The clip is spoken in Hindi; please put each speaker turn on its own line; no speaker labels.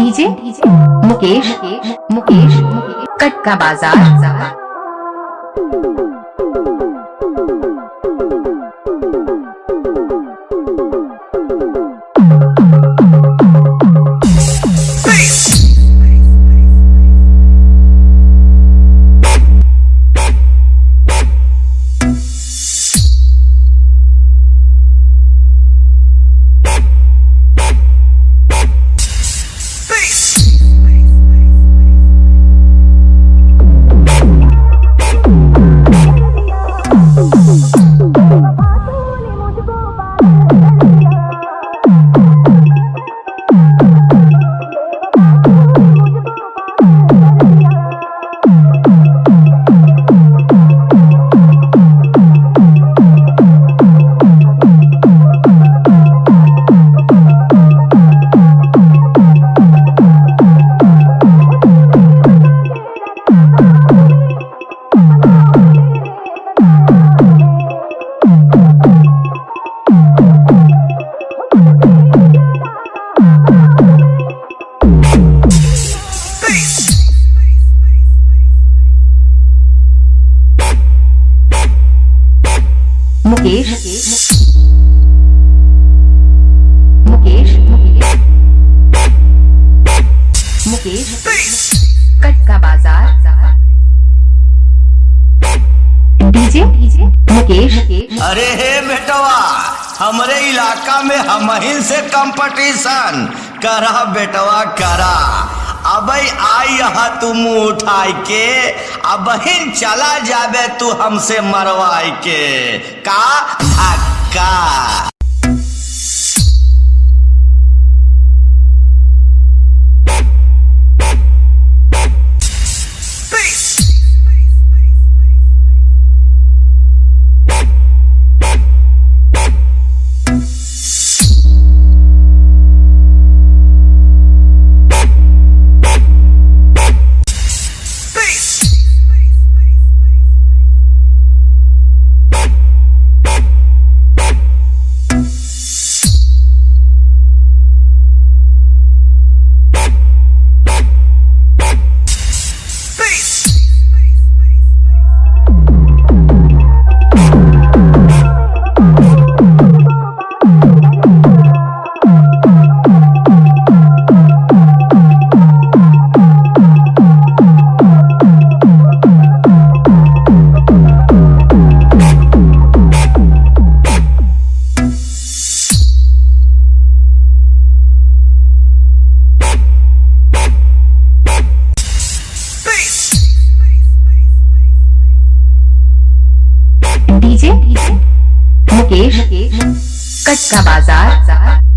डीजे मुकेश मुकेश कट का बाज़ार। मुकेश। मुकेश। मुकेश। कट का बाज़ार। डीजे। मुकेश।
अरे हे बेटवा, हमरे इलाका में हमहिन से कंपटीशन करा बेटवा, करा। अब आई तुम उठाई के। अब बहिन चला जाबे तू हमसे मरवाए के। का? धक्का।
डीजे मुकेश कट का बाज़ार।